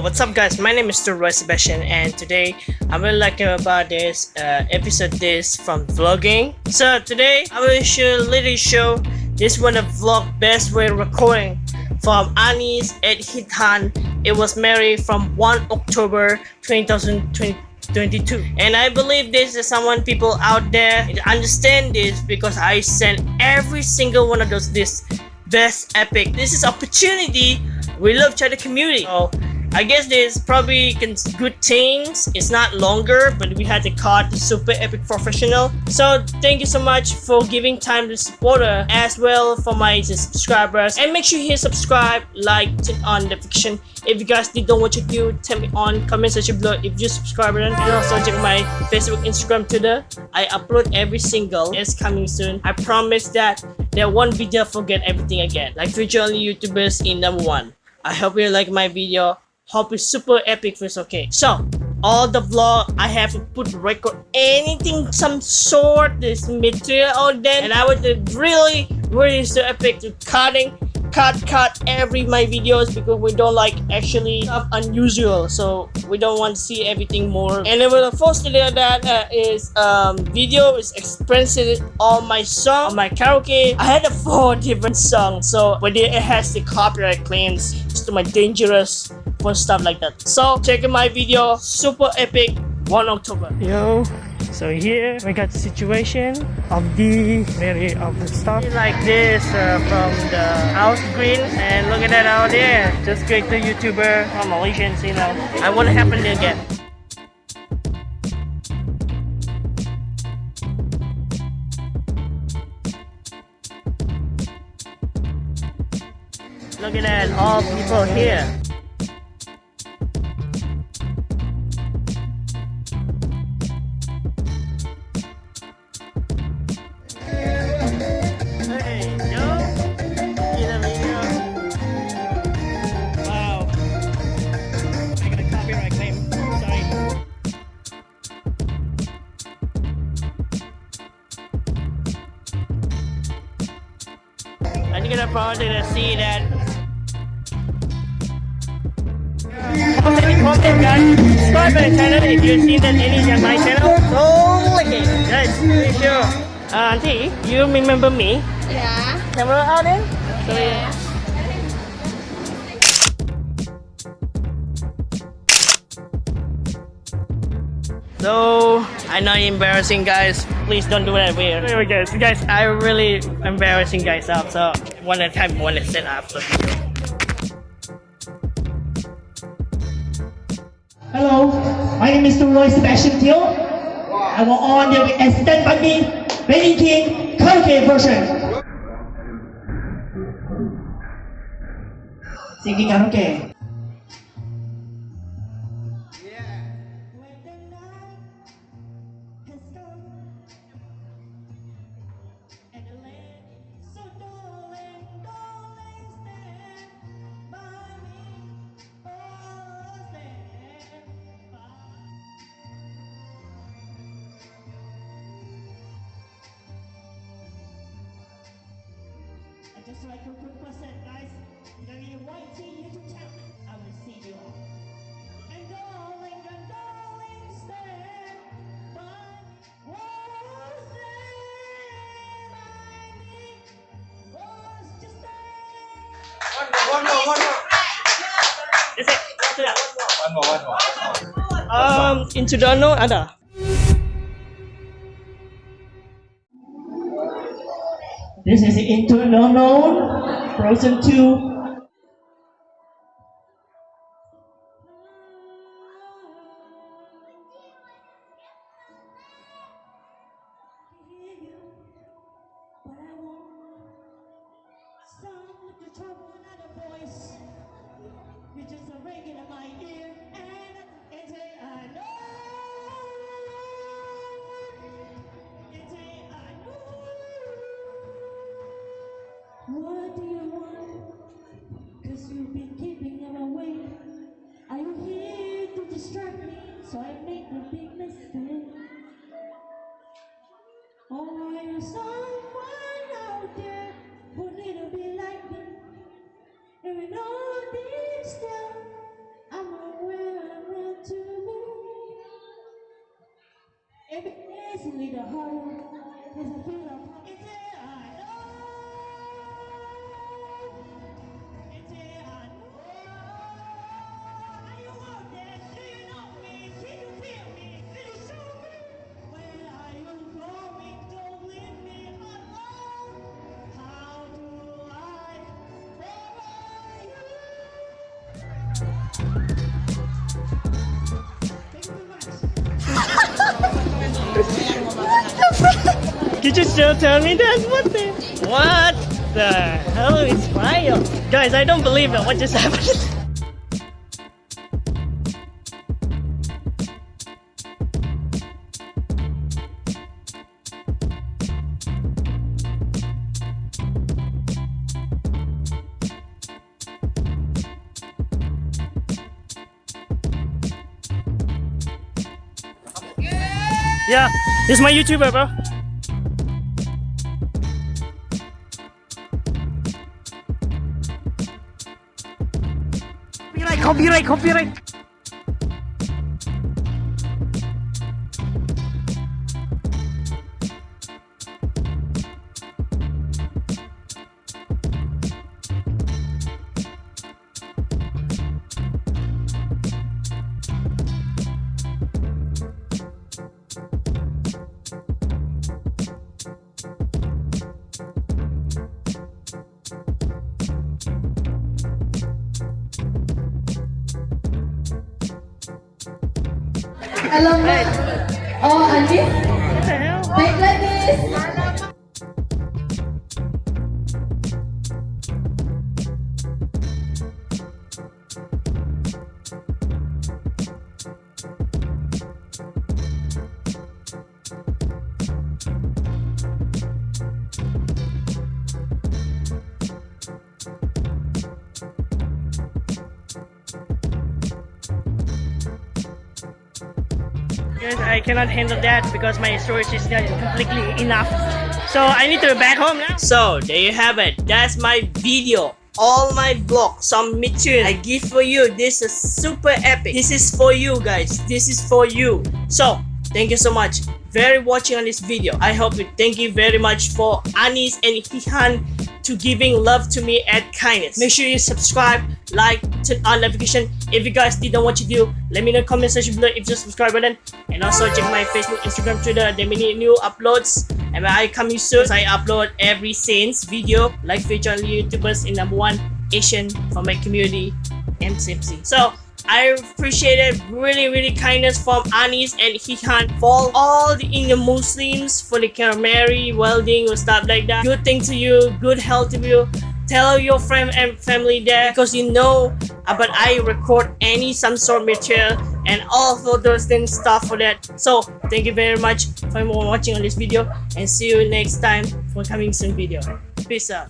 What's up guys? My name is Mr. Roy Sebastian and today I'm really like about this uh, episode this from vlogging. So today I will show literally show this one of vlog best way recording from Anis at Hitan. It was married from 1 October 2022 and I believe this is someone people out there understand this because I sent every single one of those this best epic. This is opportunity we love Cheddar community. So I guess there's probably good things. It's not longer, but we had the super epic professional. So thank you so much for giving time to supporter as well for my subscribers. And make sure you hit subscribe, like, turn on notification. If you guys didn't know what you do, tell me on comment section below if you subscribe and also check my Facebook, Instagram, Twitter. I upload every single. It's coming soon. I promise that there won't be there forget everything again. Like future only YouTubers in number one. I hope you like my video. Hope it's super epic first, okay? So, all the vlog, I have to put record anything, some sort, this material out there. And I would really, really so epic to cutting cut cut every my videos because we don't like actually stuff unusual. So we don't want to see everything more. And then the first video that uh, is um video is expensive on my song on my karaoke. I had a four different songs so but it has the copyright claims. To my dangerous fun stuff like that so check out my video super epic 1 october yo so here we got the situation of the very of the stuff like this uh, from the house green and look at that out there. Just great the YouTuber from Malaysians, you know. I want to happen again. Look at that, all people here. And you're gonna probably gonna that comment, guys. Subscribe my channel if you see that any of my channel. So like it, guys. Sure. Uh, auntie, you remember me? Yeah. Camera out there. So, yeah. So I know embarrassing guys. Please don't do that weird. Anyway guys, guys, I really embarrassing guys up. So one at a time, one at set up. Hello, my name is Roy Sebastian Teal. I will on the Stand By Me, Baby King karaoke version. Singing karaoke. Just like a quick percent, guys. Dari YT YouTube channel, I will see you all. And darling, and darling, stand by. Was was just One more, one more, one more. That's it. One more, one more. Um, into the unknown ada. This is Into the Unknown, Frozen 2, It is me the heart has a feeling. It is. Did you still tell me that's What the? What the hell is wild? Guys, I don't believe it. What just happened? Yeah, is my YouTuber, bro. Copyright, copyright, copyright. Alamak. Oh, Alice. Baiklah, Miss. Guys, I cannot handle that because my storage is not completely enough. So I need to back home now. So there you have it. That's my video. All my some Mitchell I give for you. This is super epic. This is for you guys. This is for you. So thank you so much. Very watching on this video. I hope you thank you very much for Anis and Hihan to giving love to me and kindness. Make sure you subscribe, like, turn on notification. If you guys didn't know what you do, let me know comment section below if you subscribe button. And also check my Facebook, Instagram, Twitter. There many new uploads. And when I coming soon, I upload every Saints video like feature YouTubers in number one Asian for my community MCMC. So I appreciated really really kindness from Anis and Hihan for all the Indian Muslims for the can marry, welding or stuff like that. Good thing to you, good health to you. Tell your friend and family there because you know uh, about I record any some sort of material and all of those things stuff for that. So thank you very much for watching on this video and see you next time for coming soon video. Peace out.